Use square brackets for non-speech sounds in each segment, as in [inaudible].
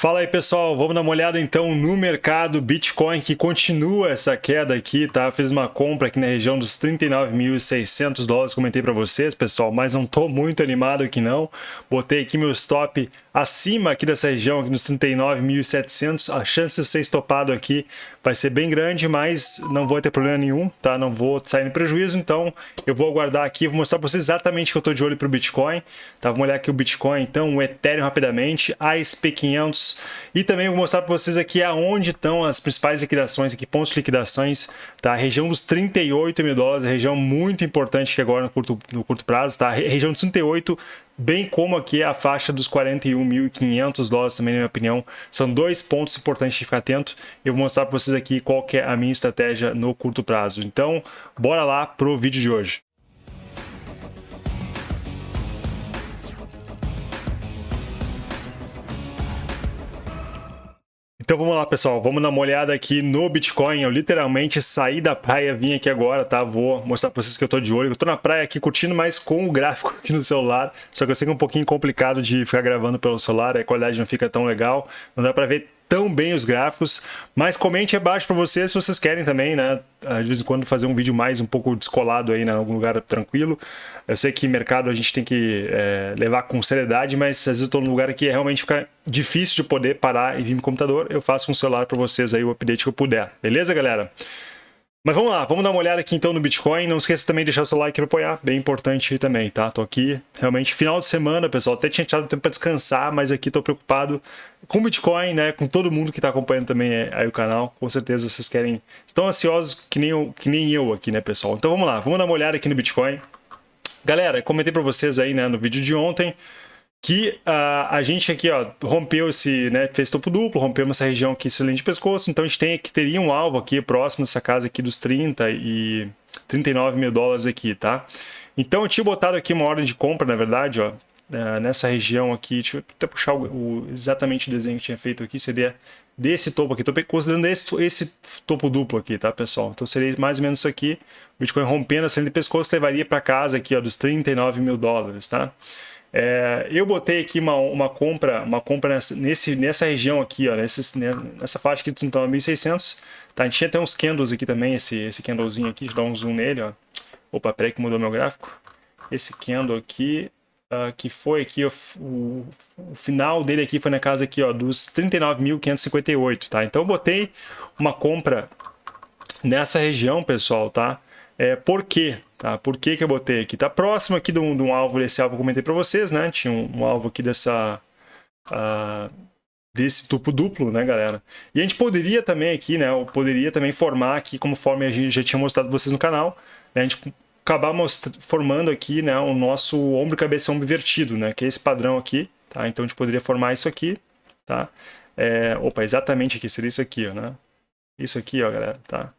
Fala aí pessoal, vamos dar uma olhada então no mercado Bitcoin que continua essa queda aqui, tá? Fiz uma compra aqui na região dos 39.600 dólares, comentei para vocês pessoal, mas não tô muito animado aqui não. Botei aqui meu stop acima aqui dessa região, aqui nos 39.700, a chance de ser estopado aqui vai ser bem grande, mas não vou ter problema nenhum, tá? Não vou sair no prejuízo, então eu vou aguardar aqui, vou mostrar para vocês exatamente que eu tô de olho para o Bitcoin, tá? Vamos olhar aqui o Bitcoin, então, o Ethereum rapidamente, a SP500 e também vou mostrar para vocês aqui aonde estão as principais liquidações aqui, pontos de liquidações, tá? A região dos 38 mil dólares, a região muito importante que agora no curto, no curto prazo, tá? A região dos 38 bem como aqui a faixa dos 41.500 dólares também, na minha opinião. São dois pontos importantes de ficar atento. Eu vou mostrar para vocês aqui qual é a minha estratégia no curto prazo. Então, bora lá pro vídeo de hoje. Então vamos lá, pessoal. Vamos dar uma olhada aqui no Bitcoin. Eu literalmente saí da praia, vim aqui agora, tá? Vou mostrar para vocês que eu tô de olho. Eu tô na praia aqui curtindo, mas com o gráfico aqui no celular. Só que eu sei que é um pouquinho complicado de ficar gravando pelo celular, a qualidade não fica tão legal. Não dá para ver tão bem os gráficos, mas comente abaixo para vocês se vocês querem também, né? De vez em quando fazer um vídeo mais um pouco descolado aí, né? Em algum lugar tranquilo. Eu sei que mercado a gente tem que é, levar com seriedade, mas às vezes eu num lugar que realmente fica difícil de poder parar e vir no computador. Eu faço um celular para vocês aí o update que eu puder. Beleza, galera? Mas vamos lá, vamos dar uma olhada aqui então no Bitcoin. Não esqueça também de deixar seu like para apoiar, bem importante também, tá? Tô aqui realmente final de semana, pessoal. Até tinha tirado tempo para descansar, mas aqui tô preocupado com o Bitcoin, né? Com todo mundo que tá acompanhando também é, aí o canal. Com certeza vocês querem, estão ansiosos que nem eu, que nem eu aqui, né, pessoal? Então vamos lá, vamos dar uma olhada aqui no Bitcoin. Galera, comentei para vocês aí, né, no vídeo de ontem que uh, a gente aqui ó, rompeu esse, né, fez topo duplo, rompeu essa região aqui, esse de pescoço, então a gente tem que teria um alvo aqui próximo dessa casa aqui dos 30 e 39 mil dólares aqui, tá? Então eu tinha botado aqui uma ordem de compra, na verdade, ó, uh, nessa região aqui, deixa eu até puxar o, o, exatamente o desenho que tinha feito aqui, seria desse topo aqui, estou considerando esse, esse topo duplo aqui, tá, pessoal? Então seria mais ou menos isso aqui, o Bitcoin rompendo essa linha de pescoço levaria para casa aqui, ó, dos 39 mil dólares, tá? É, eu botei aqui uma, uma compra, uma compra nessa, nesse, nessa região aqui, ó, nesse, nessa faixa aqui de 1.600. Tá, a gente tinha até uns candles aqui também, esse, esse candlezinho aqui, deixa eu dar um zoom nele, ó. Opa, peraí que mudou meu gráfico. Esse candle aqui, uh, que foi aqui, o, o, o, final dele aqui foi na casa aqui, ó, dos 39.558, tá? Então eu botei uma compra nessa região, pessoal, tá? É, por quê? Tá? Por que, que eu botei aqui? Tá próximo aqui de um, de um alvo, desse alvo que eu comentei para vocês, né? Tinha um, um alvo aqui dessa... Uh, desse tupo duplo, né, galera? E a gente poderia também aqui, né, poderia também formar aqui, conforme a gente já tinha mostrado vocês no canal, né, a gente acabar formando aqui, né, o nosso ombro cabeça ombro invertido, né, que é esse padrão aqui, tá? Então a gente poderia formar isso aqui, tá? É, opa, exatamente aqui, seria isso aqui, ó, né? Isso aqui, ó, galera, tá?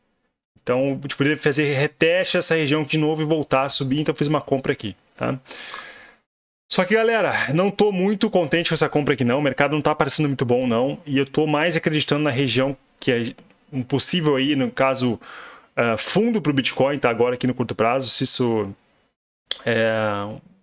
Então, gente poderia fazer reteste essa região de novo e voltar a subir, então eu fiz uma compra aqui, tá? Só que, galera, não estou muito contente com essa compra aqui não, o mercado não está parecendo muito bom não, e eu estou mais acreditando na região que é um possível aí, no caso, uh, fundo para o Bitcoin, tá? Agora aqui no curto prazo, se isso é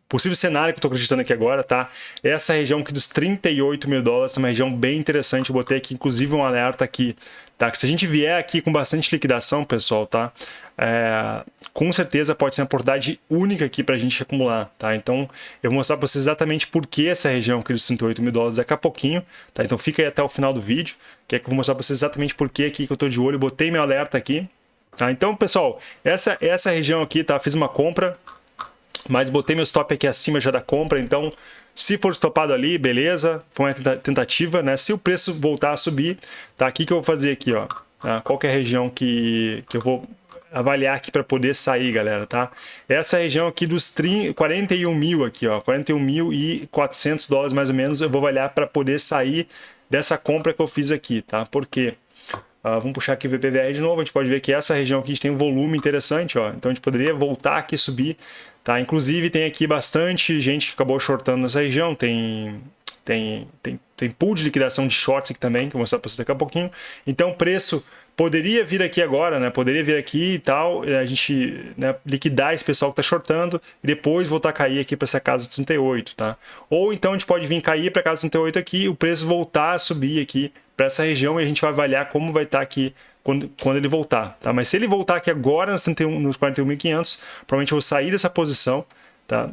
possível cenário que eu estou acreditando aqui agora, tá? Essa região aqui dos 38 mil dólares é uma região bem interessante. Eu botei aqui, inclusive, um alerta aqui, tá? Que se a gente vier aqui com bastante liquidação, pessoal, tá? É, com certeza pode ser uma oportunidade única aqui para a gente acumular, tá? Então, eu vou mostrar para vocês exatamente por que essa região aqui dos 38 mil dólares daqui a pouquinho, tá? Então, fica aí até o final do vídeo, que é que eu vou mostrar para vocês exatamente por que aqui que eu estou de olho. Botei meu alerta aqui, tá? Então, pessoal, essa, essa região aqui, tá? Fiz uma compra, mas botei meu stop aqui acima já da compra, então se for estopado ali, beleza, foi uma tentativa, né? Se o preço voltar a subir, tá? Aqui que eu vou fazer aqui, ó. Tá? Qual é a região que, que eu vou avaliar aqui para poder sair, galera, tá? Essa região aqui dos 30, 41 mil aqui, ó, 41 mil e 400 dólares mais ou menos, eu vou avaliar para poder sair dessa compra que eu fiz aqui, tá? Por quê? Uh, vamos puxar aqui o VPVR de novo, a gente pode ver que essa região aqui a gente tem um volume interessante, ó. Então a gente poderia voltar aqui e subir, tá? Inclusive tem aqui bastante gente que acabou shortando nessa região, tem, tem, tem tem pool de liquidação de shorts aqui também, que eu vou mostrar para você daqui a pouquinho. Então, o preço poderia vir aqui agora, né? Poderia vir aqui e tal, a gente né, liquidar esse pessoal que está shortando e depois voltar a cair aqui para essa casa 38, tá? Ou então a gente pode vir cair para a casa 38 aqui, o preço voltar a subir aqui para essa região e a gente vai avaliar como vai estar tá aqui quando, quando ele voltar, tá? Mas se ele voltar aqui agora nos, 31, nos 41.500, provavelmente eu vou sair dessa posição, tá?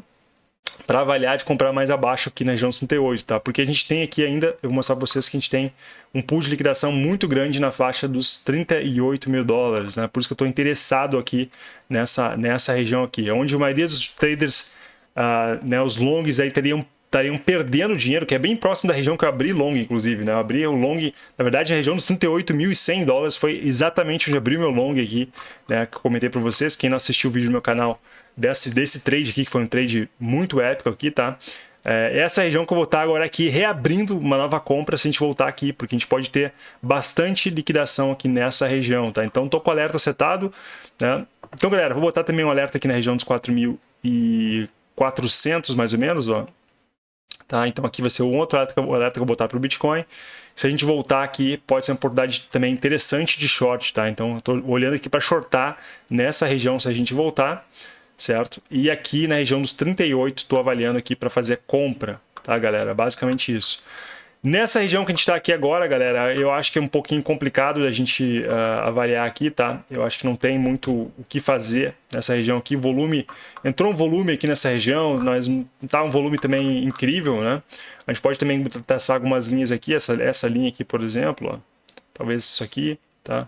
para avaliar de comprar mais abaixo aqui na região 38, tá? Porque a gente tem aqui ainda, eu vou mostrar para vocês que a gente tem um pool de liquidação muito grande na faixa dos 38 mil dólares, né? Por isso que eu estou interessado aqui nessa, nessa região aqui, onde a maioria dos traders, uh, né, os longs aí teriam estariam perdendo dinheiro, que é bem próximo da região que eu abri long, inclusive, né? Eu abri o long, na verdade, a região dos 38.100 dólares foi exatamente onde abri meu long aqui, né? Que eu comentei para vocês. Quem não assistiu o vídeo no meu canal desse, desse trade aqui, que foi um trade muito épico aqui, tá? É, essa região que eu vou estar agora aqui reabrindo uma nova compra se a gente voltar aqui, porque a gente pode ter bastante liquidação aqui nessa região, tá? Então, tô com o alerta setado, né? Então, galera, vou botar também um alerta aqui na região dos 4.400, mais ou menos, ó. Tá? Então aqui vai ser um outro alerta que, eu, alerta que eu vou botar para o Bitcoin. Se a gente voltar aqui, pode ser uma oportunidade também interessante de short. Tá? Então estou olhando aqui para shortar nessa região se a gente voltar, certo? E aqui na região dos 38, estou avaliando aqui para fazer compra, tá galera? Basicamente isso. Nessa região que a gente está aqui agora, galera, eu acho que é um pouquinho complicado da gente uh, avaliar aqui, tá? Eu acho que não tem muito o que fazer nessa região aqui. Volume, entrou um volume aqui nessa região, nós tá um volume também incrível, né? A gente pode também traçar algumas linhas aqui, essa, essa linha aqui, por exemplo, ó. talvez isso aqui, tá?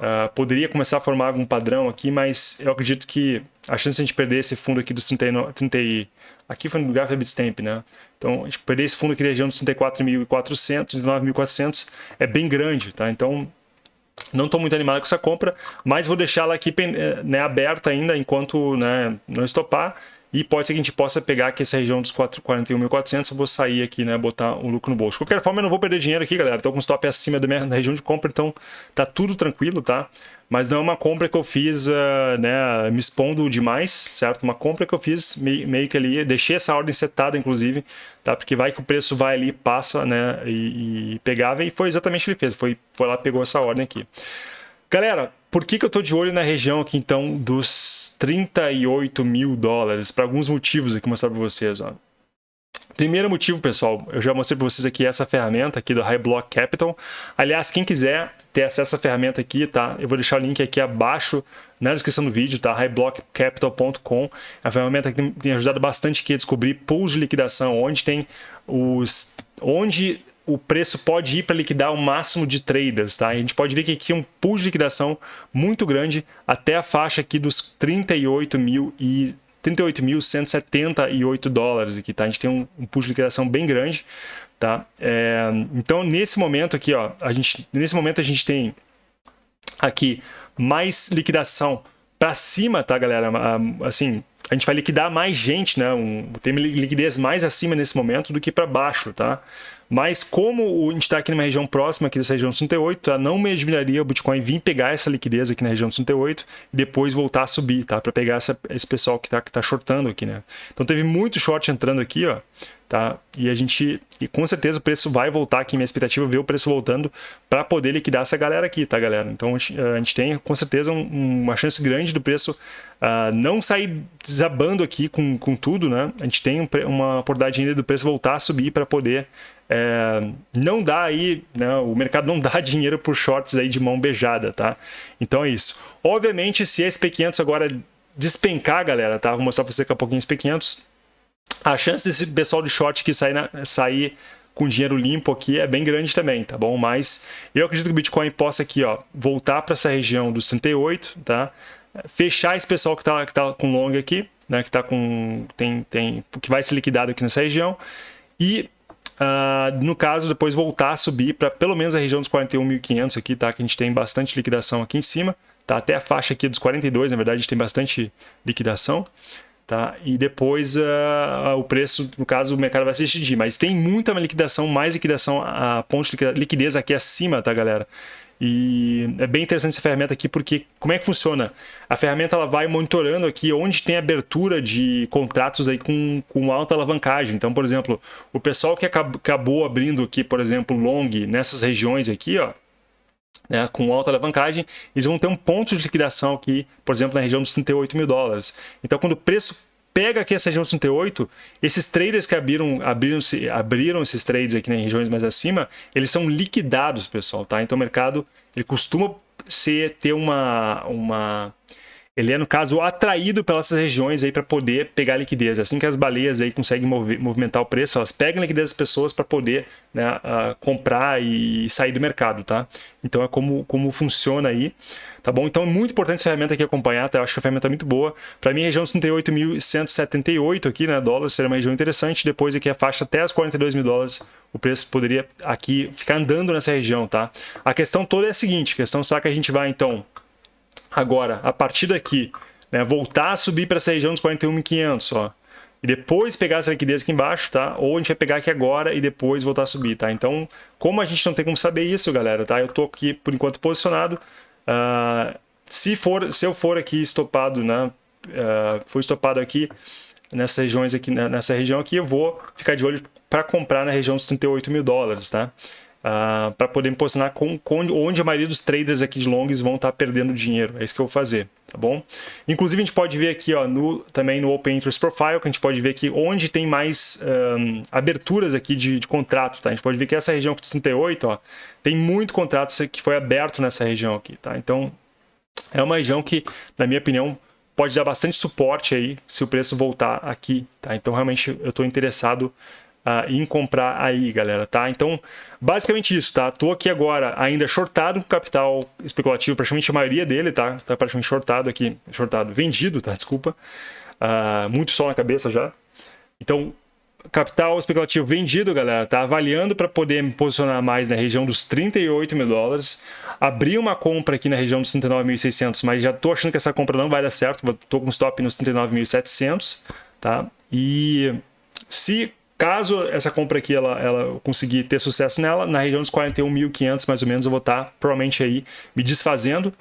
Uh, poderia começar a formar algum padrão aqui, mas eu acredito que a chance de a gente perder esse fundo aqui dos 39, 30, aqui foi no lugar da Bitstamp, né? Então, perder esse fundo na região dos 34.400, 9.400 é bem grande, tá? Então, não estou muito animado com essa compra, mas vou deixar ela aqui né, aberta ainda enquanto né, não estopar. E pode ser que a gente possa pegar aqui essa região dos 41.400, eu vou sair aqui, né, botar um lucro no bolso. De qualquer forma, eu não vou perder dinheiro aqui, galera. Estou com stop acima da minha região de compra, então tá tudo tranquilo, tá? Mas não é uma compra que eu fiz, uh, né, me expondo demais, certo? Uma compra que eu fiz meio, meio, que ali, deixei essa ordem setada, inclusive, tá? Porque vai que o preço vai ali, passa, né, e, e pegava, e foi exatamente o que ele fez. Foi, foi lá, pegou essa ordem aqui. Galera, por que, que eu estou de olho na região aqui, então, dos 38 mil dólares? Para alguns motivos aqui, mostrar para vocês. Ó. Primeiro motivo, pessoal, eu já mostrei para vocês aqui essa ferramenta aqui do High Block Capital. Aliás, quem quiser ter acesso a essa ferramenta aqui, tá? Eu vou deixar o link aqui abaixo na descrição do vídeo, tá? highblockcapital.com. É uma ferramenta que tem ajudado bastante aqui a descobrir pools de liquidação, onde tem os... onde o preço pode ir para liquidar o máximo de traders, tá? A gente pode ver que aqui é um pool de liquidação muito grande até a faixa aqui dos 38 mil e 38.178 dólares aqui, tá? A gente tem um, um de liquidação bem grande, tá? É, então, nesse momento aqui, ó, a gente, nesse momento a gente tem aqui mais liquidação para cima, tá, galera? Assim, a gente vai liquidar mais gente, né? Um, tem liquidez mais acima nesse momento do que para baixo, tá? Mas como a gente está aqui numa região próxima aqui dessa região 38, tá? não me admiraria o Bitcoin vir pegar essa liquidez aqui na região 38 e depois voltar a subir, tá? Para pegar essa, esse pessoal que está que tá shortando aqui, né? Então teve muito short entrando aqui, ó. Tá? E a gente, e com certeza o preço vai voltar aqui, minha expectativa é ver o preço voltando para poder liquidar essa galera aqui, tá galera? Então a gente, tem com certeza um, uma chance grande do preço uh, não sair desabando aqui com, com tudo, né? A gente tem uma oportunidade ainda do preço voltar a subir para poder é, não dá aí, né, o mercado não [laughs] dá dinheiro por shorts aí de mão beijada, tá? Então é isso. Obviamente, se a SP500 agora despencar, galera, tá? Vou mostrar para você daqui a pouquinho SP500, a chance desse pessoal de short que sair, sair com dinheiro limpo aqui é bem grande também, tá bom? Mas eu acredito que o Bitcoin possa aqui, ó, voltar para essa região dos 38, tá? Fechar esse pessoal que tá, que tá com long aqui, né? Que tá com tem tem que vai ser liquidado aqui nessa região e Uh, no caso, depois voltar a subir para pelo menos a região dos 41.500 aqui, tá? Que a gente tem bastante liquidação aqui em cima, tá? Até a faixa aqui dos 42, na verdade, a gente tem bastante liquidação tá? E depois uh, o preço, no caso, o mercado vai se decidir. Mas tem muita liquidação, mais liquidação, a ponte de liquidez aqui acima, tá, galera? E é bem interessante essa ferramenta aqui, porque como é que funciona? A ferramenta ela vai monitorando aqui onde tem abertura de contratos aí com, com alta alavancagem. Então, por exemplo, o pessoal que acabou abrindo aqui, por exemplo, long nessas regiões aqui, ó, né, com alta alavancagem, eles vão ter um ponto de liquidação aqui, por exemplo, na região dos 38 mil dólares. Então, quando o preço pega aqui essa região 38, esses traders que abriram, abriram, abriram esses trades aqui nas regiões mais acima, eles são liquidados, pessoal, tá? Então o mercado, ele costuma ser, ter uma, uma ele é, no caso, atraído pelas regiões aí para poder pegar liquidez. Assim que as baleias aí conseguem mover, movimentar o preço, elas pegam liquidez das pessoas para poder né, uh, comprar e sair do mercado, tá? Então é como, como funciona aí, tá bom? Então é muito importante essa ferramenta aqui acompanhar, tá? Eu acho que a ferramenta é muito boa. Para mim, a região 38.178 aqui, né, dólares, seria uma região interessante. Depois aqui a faixa até as 42 mil dólares, o preço poderia aqui ficar andando nessa região, tá? A questão toda é a seguinte, a questão será que a gente vai, então, Agora, a partir daqui, né, voltar a subir para essa região dos 41.500, ó. E depois pegar essa liquidez aqui embaixo, tá? Ou a gente vai pegar aqui agora e depois voltar a subir, tá? Então, como a gente não tem como saber isso, galera, tá? Eu tô aqui, por enquanto, posicionado. Uh, se, for, se eu for aqui estopado, né? Uh, for estopado aqui nessas regiões aqui, né, nessa região aqui, eu vou ficar de olho para comprar na região dos 38 mil dólares, tá? Uh, ah, para poder me posicionar com, com, onde a maioria dos traders aqui de longs vão estar tá perdendo dinheiro. É isso que eu vou fazer, tá bom? Inclusive, a gente pode ver aqui ó, no, também no Open Interest Profile, que a gente pode ver aqui onde tem mais um, aberturas aqui de, de, contrato, tá? A gente pode ver que essa região aqui de 38, ó, tem muito contrato que foi aberto nessa região aqui, tá? Então, é uma região que, na minha opinião, pode dar bastante suporte aí se o preço voltar aqui, tá? Então, realmente, eu estou interessado uh, em comprar aí, galera, tá? Então, basicamente isso, tá? Tô aqui agora ainda shortado com capital especulativo, praticamente a maioria dele, tá? Tá praticamente shortado aqui, shortado, vendido, tá? Desculpa. Uh, muito sol na cabeça já. Então, capital especulativo vendido, galera, tá avaliando para poder me posicionar mais na região dos 38 mil dólares. Abri uma compra aqui na região dos 39.600, mas já tô achando que essa compra não vai dar certo. Tô com stop nos 39.700, tá? E se Caso essa compra aqui ela, ela conseguir ter sucesso nela, na região dos 41.500 mais ou menos, eu vou estar tá, provavelmente aí me desfazendo,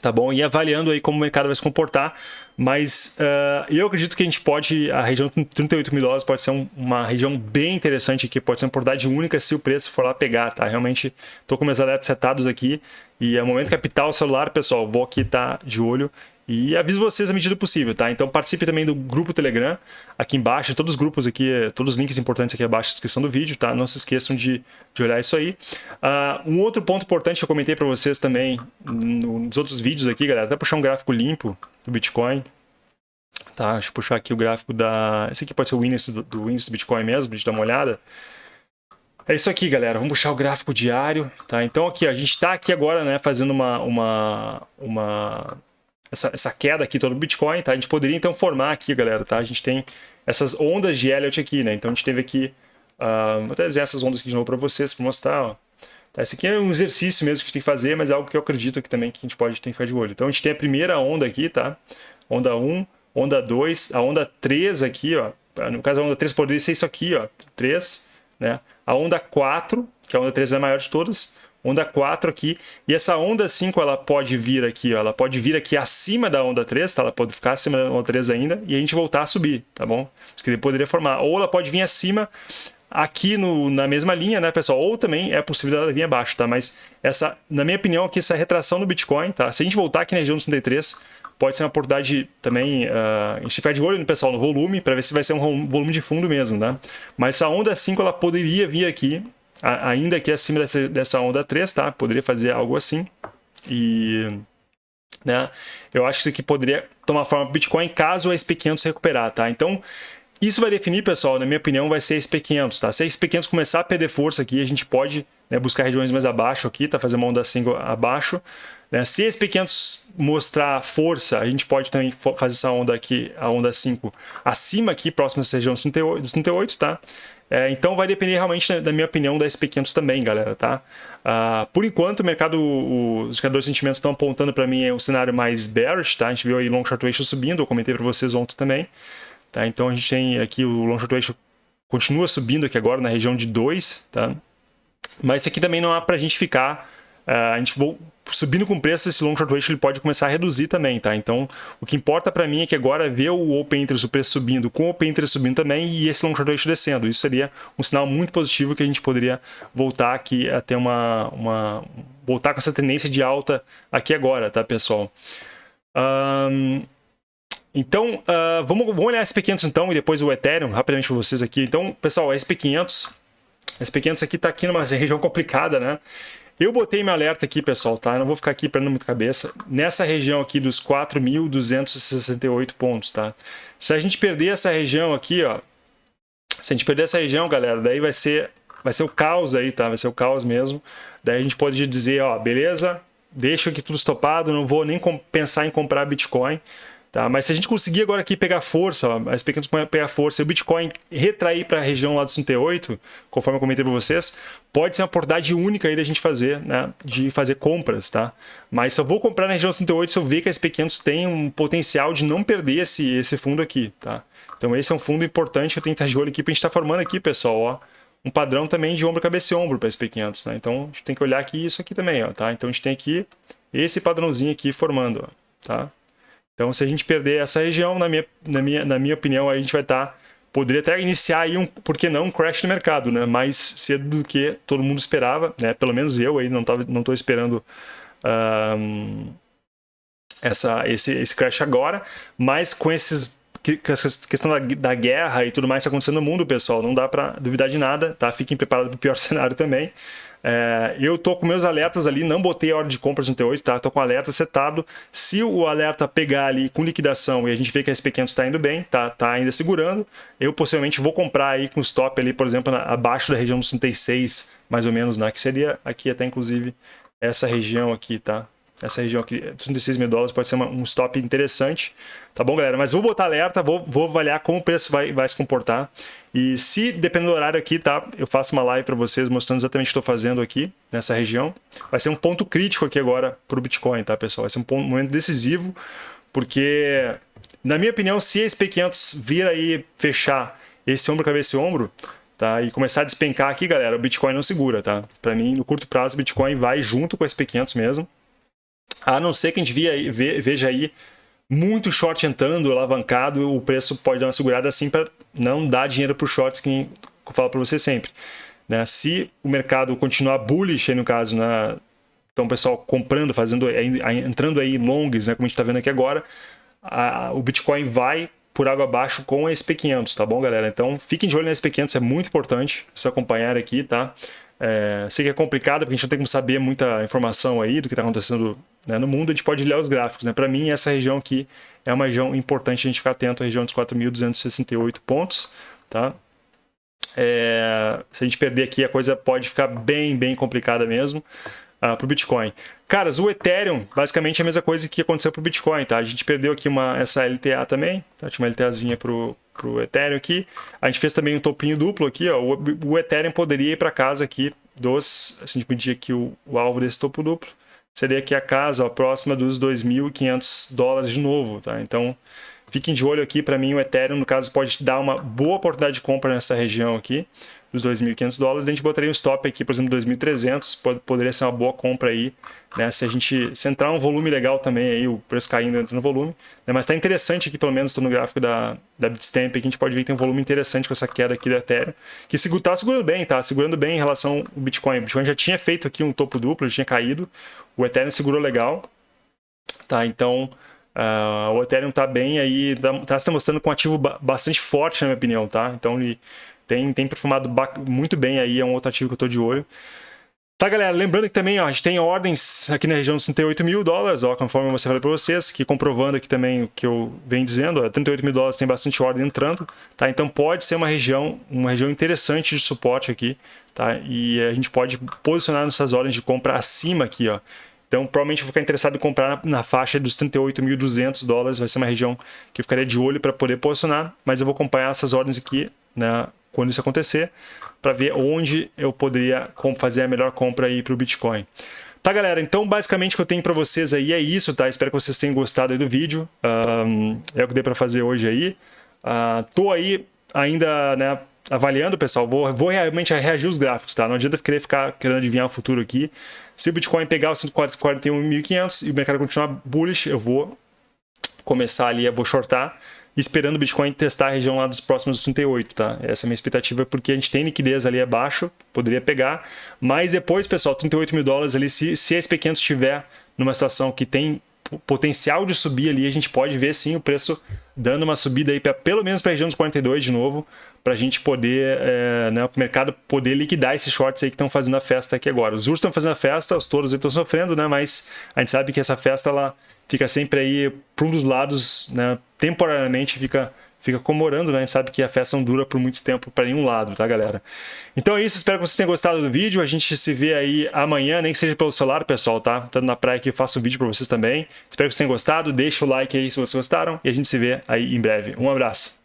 tá bom? E avaliando aí como o mercado vai se comportar, mas uh, eu acredito que a gente pode, a região de 38 mil dólares pode ser um, uma região bem interessante aqui, pode ser uma oportunidade única se o preço for lá pegar, tá? Realmente estou com meus alertas setados aqui e é o momento capital celular, pessoal, vou aqui estar tá de olho e aviso vocês à medida possível, tá? Então participe também do grupo Telegram, aqui embaixo, todos os grupos aqui, todos os links importantes aqui abaixo na descrição do vídeo, tá? Não se esqueçam de, de olhar isso aí. Uh, um outro ponto importante que eu comentei para vocês também nos outros vídeos aqui, galera, até puxar um gráfico limpo do Bitcoin, tá? Deixa eu puxar aqui o gráfico da... Esse aqui pode ser o índice do, do índice do Bitcoin mesmo, a gente dá uma olhada. É isso aqui, galera. Vamos puxar o gráfico diário, tá? Então aqui, a gente está aqui agora, né, fazendo uma, uma, uma essa, essa queda aqui todo o Bitcoin, tá? A gente poderia então formar aqui, galera, tá? A gente tem essas ondas de Elliott aqui, né? Então a gente teve aqui, uh, vou até desenhar essas ondas aqui de novo para vocês, para mostrar, ó. Tá, esse aqui é um exercício mesmo que a gente tem que fazer, mas é algo que eu acredito que também que a gente pode ter que ficar de olho. Então a gente tem a primeira onda aqui, tá? Onda 1, onda 2, a onda 3 aqui, ó. No caso a onda 3 poderia ser isso aqui, ó. 3, né? A onda 4, que a onda 3 é a maior de todas onda 4 aqui, e essa onda 5 ela pode vir aqui, ó, ela pode vir aqui acima da onda 3, tá? ela pode ficar acima da onda 3 ainda, e a gente voltar a subir, tá bom? Isso que ele poderia formar, ou ela pode vir acima aqui no, na mesma linha, né, pessoal? Ou também é possível ela vir abaixo, tá? Mas essa, na minha opinião, aqui essa retração do Bitcoin, tá? Se a gente voltar aqui na região dos 33, pode ser uma oportunidade também, uh, a gente ficar de olho no pessoal no volume, para ver se vai ser um volume de fundo mesmo, né? Mas essa onda 5, ela poderia vir aqui ainda que acima dessa, dessa onda 3, tá? Poderia fazer algo assim. E né? Eu acho que isso aqui poderia tomar forma para Bitcoin caso a SP500 recuperar, tá? Então, isso vai definir, pessoal, na minha opinião, vai ser a SP500, tá? Se a SP500 começar a perder força aqui, a gente pode né, buscar regiões mais abaixo aqui, tá? Fazer uma onda single abaixo. Né? Se a SP500 mostrar força, a gente pode também fazer essa onda aqui, a onda 5, acima aqui, próxima dessa região dos 38, tá? É, então vai depender realmente, da minha opinião, da SP500 também, galera, tá? Uh, por enquanto, o mercado, os indicadores de sentimento estão apontando para mim um cenário mais bearish, tá? A gente viu aí long short ratio subindo, eu comentei para vocês ontem também, tá? Então a gente tem aqui o long short ratio continua subindo aqui agora na região de 2, tá? Mas isso aqui também não é para a gente ficar a gente vou subindo com preço, esse long short ratio ele pode começar a reduzir também, tá? Então, o que importa para mim é que agora ver o open interest, o preço subindo, com o open interest subindo também e esse long short ratio descendo. Isso seria um sinal muito positivo que a gente poderia voltar aqui a ter uma, uma voltar com essa tendência de alta aqui agora, tá, pessoal? Um, então, uh, vamos, vamos olhar SP500 então e depois o Ethereum, rapidamente para vocês aqui. Então, pessoal, SP500, SP500 aqui está aqui numa região complicada, né? Eu botei meu alerta aqui, pessoal, tá? Eu não vou ficar aqui perdendo muito cabeça. Nessa região aqui dos 4.268 pontos, tá? Se a gente perder essa região aqui, ó. Se a gente perder essa região, galera, daí vai ser, vai ser o caos aí, tá? Vai ser o caos mesmo. Daí a gente pode dizer, ó, beleza, deixa aqui tudo estopado, não vou nem pensar em comprar Bitcoin. Tá? Mas se a gente conseguir agora aqui pegar força, as pequenas pegar força e o Bitcoin retrair para a região lá dos 38, conforme eu comentei para vocês, pode ser uma oportunidade única aí da gente fazer, né, de fazer compras, tá? Mas se eu vou comprar na região 38, se eu ver que a SP500 tem um potencial de não perder esse, esse fundo aqui, tá? Então esse é um fundo importante que eu tenho que estar de olho aqui para a gente estar tá formando aqui, pessoal, ó, um padrão também de ombro, cabeça e ombro para SP500, né? Então a gente tem que olhar aqui isso aqui também, ó, tá? Então a gente tem aqui esse padrãozinho aqui formando, ó, tá? Então, se a gente perder essa região, na minha, na minha, na minha opinião, a gente vai estar... Tá, poderia até iniciar aí um, por que não, um crash no mercado, né? Mais cedo do que todo mundo esperava, né? Pelo menos eu aí não tava, não estou esperando um, essa, esse, esse crash agora, mas com esses essa questão da, da, guerra e tudo mais está acontecendo no mundo, pessoal, não dá para duvidar de nada, tá? Fiquem preparados para o pior [laughs] cenário também. É, eu tô com meus alertas ali, não botei a ordem de compras no T8, tá? Tô com o alerta setado. Se o alerta pegar ali com liquidação e a gente vê que a SP500 está indo bem, tá, tá ainda segurando, eu possivelmente vou comprar aí com stop ali, por exemplo, na, abaixo da região dos 36, mais ou menos, né? Que seria aqui até inclusive essa região aqui, tá? Essa região aqui, 36 mil dólares pode ser uma, um stop interessante. Tá bom, galera? Mas vou botar alerta, vou, vou avaliar como o preço vai, vai se comportar. E se, dependendo do horário aqui, tá? Eu faço uma live para vocês mostrando exatamente o que estou fazendo aqui, nessa região. Vai ser um ponto crítico aqui agora para o Bitcoin, tá, pessoal? Vai ser um, ponto, momento decisivo, porque, na minha opinião, se a SP500 vir aí fechar esse ombro, cabeça e ombro, tá? E começar a despencar aqui, galera, o Bitcoin não segura, tá? Para mim, no curto prazo, o Bitcoin vai junto com a SP500 mesmo. A não ser que a gente veja aí muito short entrando, alavancado, o preço pode dar uma segurada assim para não dar dinheiro para os shorts que eu falo para você sempre. Né? Se o mercado continuar bullish, aí no caso, né? então o pessoal comprando, fazendo, entrando aí longs, né? como a gente está vendo aqui agora, a, o Bitcoin vai por água abaixo com a SP500, tá bom, galera? Então fiquem de olho na SP500, é muito importante se acompanhar aqui, tá? É, sei que é complicado, porque a gente não tem como saber muita informação aí do que está acontecendo né, no mundo, a gente pode olhar os gráficos. Né? Para mim, essa região aqui é uma região importante a gente ficar atento, a região dos 4.268 pontos. Tá? É, se a gente perder aqui, a coisa pode ficar bem, bem complicada mesmo uh, ah, para o Bitcoin. Caras, o Ethereum, basicamente é a mesma coisa que aconteceu para o Bitcoin. Tá? A gente perdeu aqui uma, essa LTA também, tá? tinha uma LTAzinha para o Ethereum aqui. A gente fez também um topinho duplo aqui, ó. O, o Ethereum poderia ir para casa aqui dos, se a gente medir aqui o, o, alvo desse topo duplo, seria aqui a casa, ó, próxima dos 2.500 dólares de novo, tá? Então, fiquem de olho aqui, para mim o Ethereum, no caso, pode dar uma boa oportunidade de compra nessa região aqui dos 2.500 dólares, a gente botaria um stop aqui, por exemplo, 2.300, poderia ser uma boa compra aí, né? Se a gente se entrar um volume legal também aí, o preço caindo entra no volume, né? Mas está interessante aqui, pelo menos, no gráfico da, da Bitstamp, aqui a gente pode ver que tem um volume interessante com essa queda aqui da Ethereum, que está segurando bem, tá? Segurando bem em relação ao Bitcoin. O Bitcoin já tinha feito aqui um topo duplo, já tinha caído, o Ethereum segurou legal, tá? Então... Uh, o Ethereum está bem aí, está tá se mostrando com um ativo bastante forte, na minha opinião, tá? Então ele tem, tem perfumado muito bem aí, é um outro ativo que eu estou de olho. Tá, galera, lembrando que também ó, a gente tem ordens aqui na região dos 38 mil dólares, ó, conforme eu falei para vocês, que comprovando aqui também o que eu venho dizendo, ó, 38 mil dólares tem bastante ordem entrando, tá? Então pode ser uma região, uma região interessante de suporte aqui, tá? E a gente pode posicionar nessas ordens de compra acima aqui, ó. Então, provavelmente vou ficar interessado em comprar na, na faixa dos 38.200 dólares, vai ser uma região que eu ficaria de olho para poder posicionar, mas eu vou acompanhar essas ordens aqui né, quando isso acontecer, para ver onde eu poderia fazer a melhor compra aí para o Bitcoin. Tá, galera? Então, basicamente, o que eu tenho para vocês aí é isso, tá? Espero que vocês tenham gostado do vídeo. Um, é o que dei para fazer hoje aí. Uh, tô aí ainda, né, avaliando, pessoal. Vou, vou realmente reagir os gráficos, tá? Não adianta querer ficar querendo adivinhar o futuro aqui. Se o Bitcoin pegar os 141.500 e o mercado continuar bullish, eu vou começar ali, eu vou shortar esperando o Bitcoin testar a região lá dos próximos 38, tá? Essa é a minha expectativa, porque a gente tem liquidez ali abaixo, poderia pegar, mas depois, pessoal, 38 mil dólares ali, se, se a SP500 estiver numa situação que tem potencial de subir ali, a gente pode ver sim o preço dando uma subida aí para pelo menos para a região dos 42 de novo, para a gente poder, é, né, o mercado poder liquidar esses shorts aí que estão fazendo a festa aqui agora. Os ursos estão fazendo a festa, os touros estão sofrendo, né, mas a gente sabe que essa festa ela fica sempre aí para um dos lados, né, temporariamente fica fica comemorando, né? A gente sabe que a festa não dura por muito tempo para nenhum lado, tá, galera? Então é isso, espero que vocês tenham gostado do vídeo. A gente se vê aí amanhã, nem que seja pelo celular, pessoal, tá? Estando na praia aqui, eu faço um vídeo para vocês também. Espero que vocês tenham gostado, deixa o like aí se vocês gostaram e a gente se vê aí em breve. Um abraço.